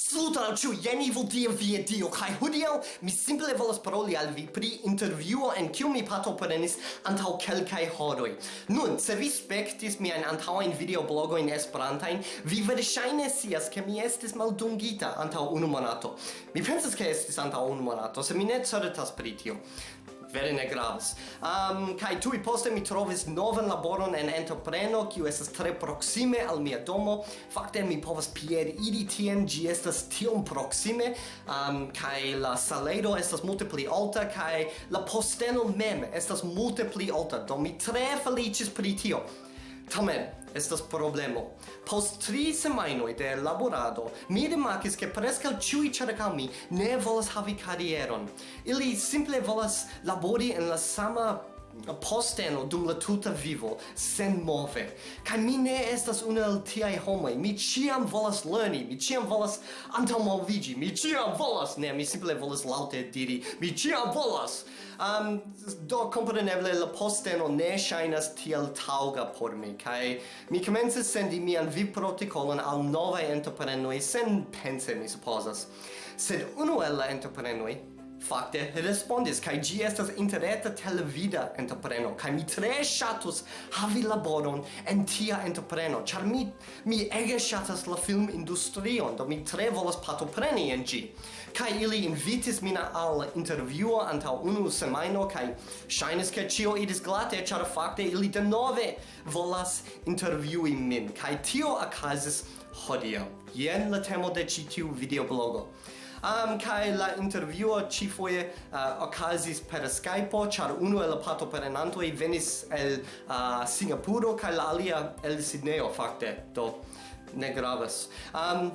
Saluton al ĉiu, jen Ivo Dia via Dio, kaj hodiaŭ mi simple volas paroli al vi pri intervjuo en kiu mi partoprenis antaŭ kelkaj horoj. Nun, se vi spektis miajn antaŭajn videoblogojn Esperantajn, vi verŝajne scias ke mi estis maldungita antaŭ unu monato. Mi pensas ke estis antaŭ unu monato, se mi ne certas pri tio vere ne gravas. Um, kai tui poste mi trovis novan laboron en entrepreno, kiu estas tre proxime al mia domo. Fakte mi povas pied iri tien, gi estas tiom proxime, um, kai la salero estas multe pli alta, kai la posteno mem estas multe pli alta, do mi tre felicis pri tio. Tamen, estas problemo. Post tri semainoi de laborado, mi rimarkis, che prescal ciui cercau mi ne volas havi carieron. Ili simple volas labori en la sama posteno dum la tuta vivo sen move. Kaj mi ne estas unu el tiaj homoj. Mi ĉiam volas lerni mi ĉiam volas antaŭmoviĝi mi ĉiam volas ne mi simple volas laŭte diri mi ĉiam volas. Um, do kompreneble la posteno ne ŝajnas tiel taŭga por mi kaj mi komencis sendi mian vivprotokolon al novaj entreprenoj sen pense mi supozas. Sed unu el la entreprenoj fakte respondis kaj ĝi estas interreta televida entrepreno kaj mi tre ŝatus havi laboron en tia entrepreno. Ĉar mi mi ege ŝatas la filmindustrion do mi tre volas partopreni en ĝi. Kaj ili invitis min al intervjuo antaŭ unu semajno kaj ŝajnis ke ĉio iris glate ĉar fakte ili denove volas intervjui min. Kaj tio okazis hodiaŭ. Jen la temo de ĉi tiu videoblogo um, kai la intervjuo cifoje uh, okazis per Skype, char uno el pato perenantoi venis el uh, Singapuro kai la alia el Sydney fakte, do ne gravas. Um,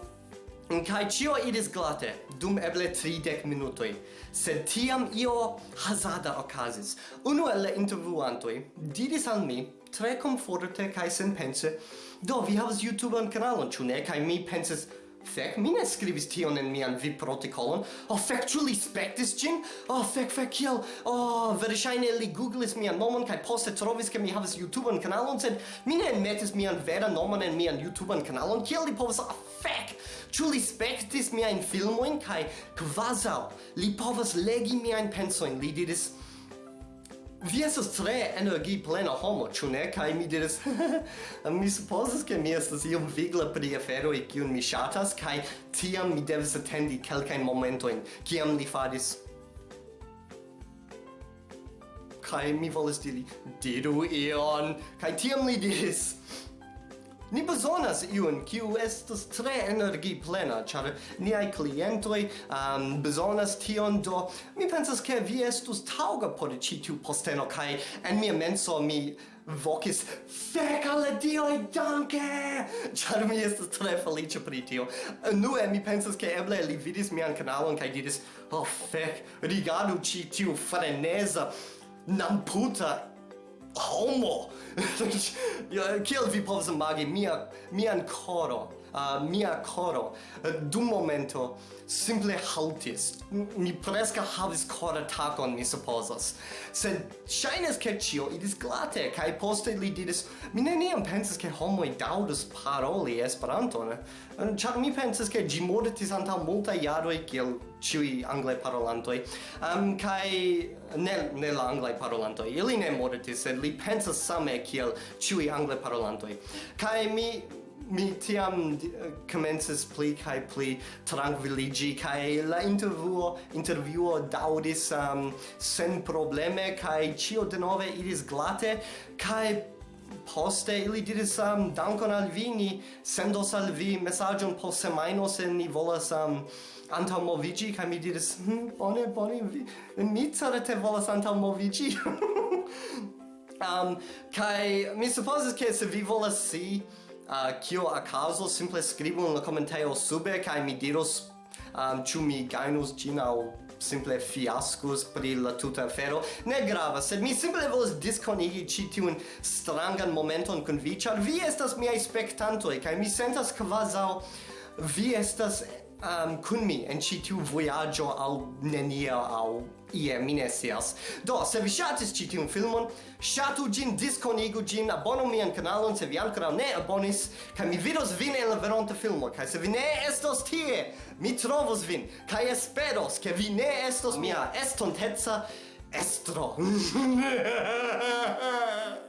Kai cio idis glate, dum eble 30 minutoi, sed tiam io hazada okazis. Uno el la intervjuantoi diris al mi, tre comforte kai senpense, do vi havas YouTubean kanalon, ĉu ne? Kai mi pensis, Fek, mi ne scrivis tion en mian vi protokolon. Oh, fek, ĉu li spektis ĝin? Oh, fek, fek, kiel? Oh, verŝajne li googlis mian nomon kaj poste trovis ke mi havas YouTubean kanalon, sed mi ne enmetis mian veran nomon en mian YouTubean kanalon. Kiel li povas? Ah, oh, fek! Ĉu li spektis miajn filmojn kaj kvazaŭ li povas legi miajn pensojn? Li diris Vi estas tre energi plena homo, ĉu ne? Kaj mi diris, mi supozas ke mi estas iom vigla pri aferoj kiun mi ŝatas kaj tiam mi devis atendi kelkajn momentojn kiam li faris kaj mi volis diri diru ion kaj tiam li diris Ni bezonas iun kiu estas tre energi plena, ĉar niaj klientoj um, bezonas tion do. Mi pensas ke vi estus taŭga por ĉi tiu posteno kaj en mia menso mi vocis fek al dioj danke! Ĉar mi estas tre feliĉa pri tio. Nue mi pensas ke eble li vidis mian kanalon kaj diris: "Oh fek, rigardu ĉi tiu freneza namputa homo. Kiel vi povas imagi mia, mian koron? uh, mia coro. Dum momento simple haltis. Mi presca havis cor attackon mi supposas sed shines che cio idis glate kai poste li diris mi neniam pensas che homoi daudus paroli esperanto ne char mi pensas che ĝi anta antaŭ multaj e kiel ciui angle parolantoi um, kai ne ne la angle parolantoi ili ne mortis sed li pensas same kiel ciui angle parolantoi kai mi mi tiam eh, commences pli kai pli tranquilligi kai la intervjuo intervjuo daudis um, sen probleme kai cio de nove iris glate kai poste ili diris um, dankon al vi ni sendos al vi mesagion post semaino se ni volas ehm, um, antal movigi kai mi diris hm, bone bone vi, mi te volas antal movigi um, kai mi supposes ke se vi volas si uh, kio acaso simple scribu in la commentaio sube kai mi diros ah, um, ĉu mi gajnus ĝin aŭ simple fiaskus pri la tuta afero. Ne grava sed mi simple volas diskonigi ĉi tiun strangan momenton kun vi ĉar vi estas miaj spektantoj kaj mi sentas kvazaŭ vi estas um, kun mi en ĉi tiu vojaĝo al nenia aŭ ie mi ne scias. Do, se vi ŝatis ĉi tiun filmon, ŝatu ĝin, diskonigu ĝin, abonu mian kanalon se vi ankoraŭ ne abonis, kaj mi vidos vin en la veronta filmo, kaj se vi ne estos tie, mi trovos vin, kaj esperos, ke vi ne estos mia estonteca estro.